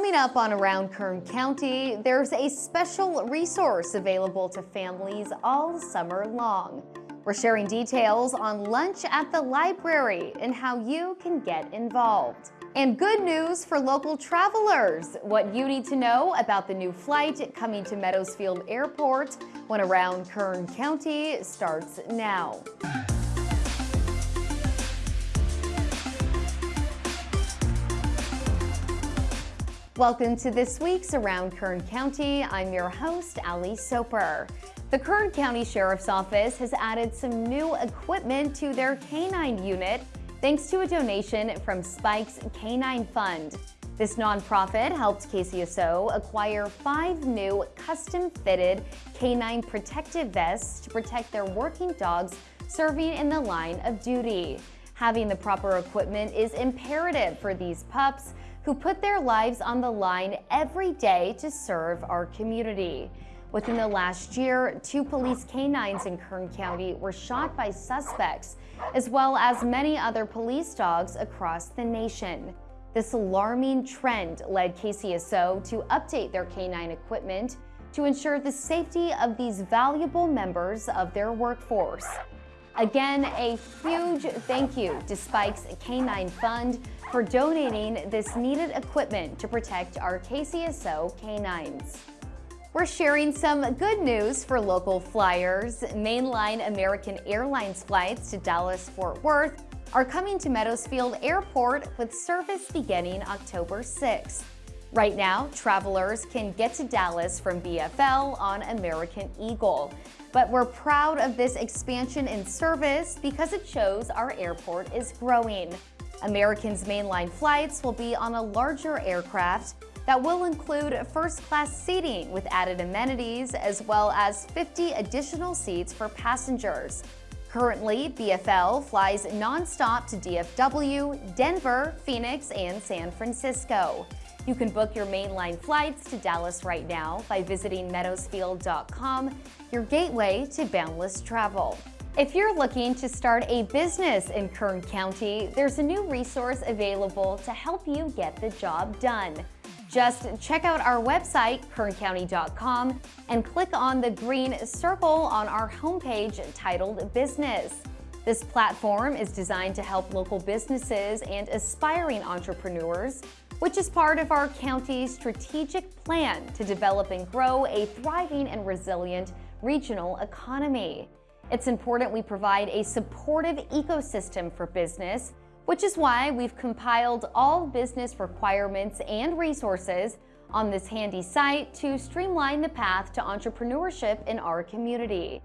Coming up on Around Kern County, there's a special resource available to families all summer long. We're sharing details on lunch at the library and how you can get involved. And good news for local travelers, what you need to know about the new flight coming to Meadows Field Airport when Around Kern County starts now. Welcome to this week's Around Kern County. I'm your host, Ali Soper. The Kern County Sheriff's Office has added some new equipment to their canine unit thanks to a donation from Spike's Canine Fund. This nonprofit helped KCSO acquire five new custom-fitted canine protective vests to protect their working dogs serving in the line of duty. Having the proper equipment is imperative for these pups who put their lives on the line every day to serve our community. Within the last year, two police canines in Kern County were shot by suspects, as well as many other police dogs across the nation. This alarming trend led KCSO to update their canine equipment to ensure the safety of these valuable members of their workforce. Again, a huge thank you to Spike's Canine Fund for donating this needed equipment to protect our KCSO canines. We're sharing some good news for local flyers. Mainline American Airlines flights to Dallas-Fort Worth are coming to Meadows Field Airport with service beginning October 6th. Right now, travelers can get to Dallas from BFL on American Eagle. But we're proud of this expansion in service because it shows our airport is growing. American's mainline flights will be on a larger aircraft that will include first-class seating with added amenities as well as 50 additional seats for passengers. Currently, BFL flies nonstop to DFW, Denver, Phoenix, and San Francisco. You can book your mainline flights to Dallas right now by visiting meadowsfield.com, your gateway to boundless travel. If you're looking to start a business in Kern County, there's a new resource available to help you get the job done. Just check out our website, kerncounty.com, and click on the green circle on our homepage titled Business. This platform is designed to help local businesses and aspiring entrepreneurs, which is part of our county's strategic plan to develop and grow a thriving and resilient regional economy. It's important we provide a supportive ecosystem for business, which is why we've compiled all business requirements and resources on this handy site to streamline the path to entrepreneurship in our community.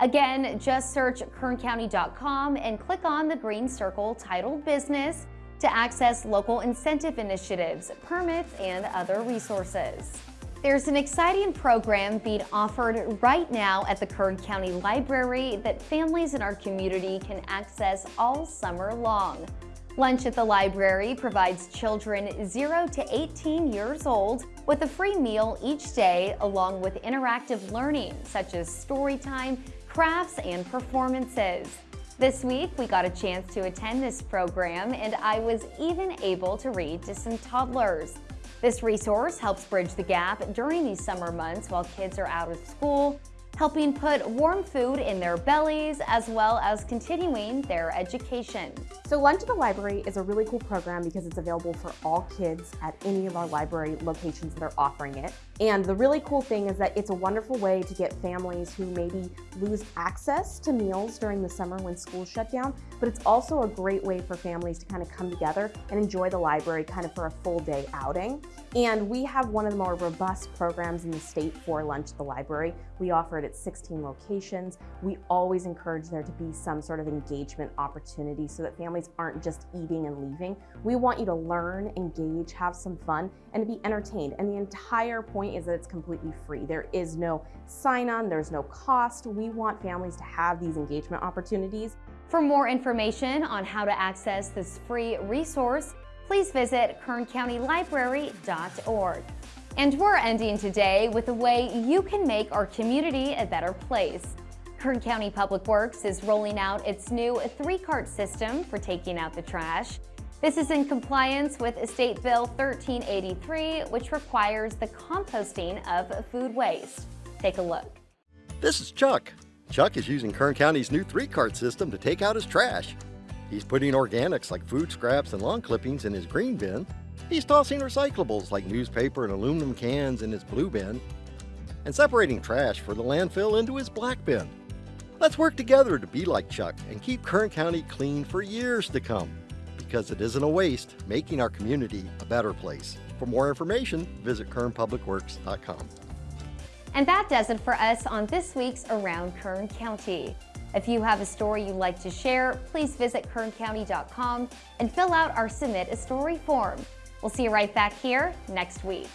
Again, just search kerncounty.com and click on the green circle titled Business to access local incentive initiatives, permits, and other resources. There's an exciting program being offered right now at the Kern County Library that families in our community can access all summer long. Lunch at the library provides children 0 to 18 years old with a free meal each day along with interactive learning such as story time, crafts, and performances. This week, we got a chance to attend this program and I was even able to read to some toddlers. This resource helps bridge the gap during these summer months while kids are out of school, helping put warm food in their bellies as well as continuing their education. So Lunch at the Library is a really cool program because it's available for all kids at any of our library locations that are offering it. And the really cool thing is that it's a wonderful way to get families who maybe lose access to meals during the summer when schools shut down, but it's also a great way for families to kind of come together and enjoy the library kind of for a full day outing. And we have one of the more robust programs in the state for lunch at the library. We offer it at 16 locations. We always encourage there to be some sort of engagement opportunity so that families aren't just eating and leaving. We want you to learn, engage, have some fun, and to be entertained. And the entire point is that it's completely free. There is no sign-on, there's no cost. We want families to have these engagement opportunities. For more information on how to access this free resource, please visit kerncountylibrary.org. And we're ending today with a way you can make our community a better place. Kern County Public Works is rolling out its new three-cart system for taking out the trash. This is in compliance with State Bill 1383, which requires the composting of food waste. Take a look. This is Chuck. Chuck is using Kern County's new three-cart system to take out his trash. He's putting organics like food scraps and lawn clippings in his green bin. He's tossing recyclables like newspaper and aluminum cans in his blue bin. And separating trash for the landfill into his black bin. Let's work together to be like Chuck and keep Kern County clean for years to come. Because it isn't a waste, making our community a better place. For more information, visit kernpublicworks.com. And that does it for us on this week's Around Kern County. If you have a story you'd like to share, please visit kerncounty.com and fill out our Submit a Story form. We'll see you right back here next week.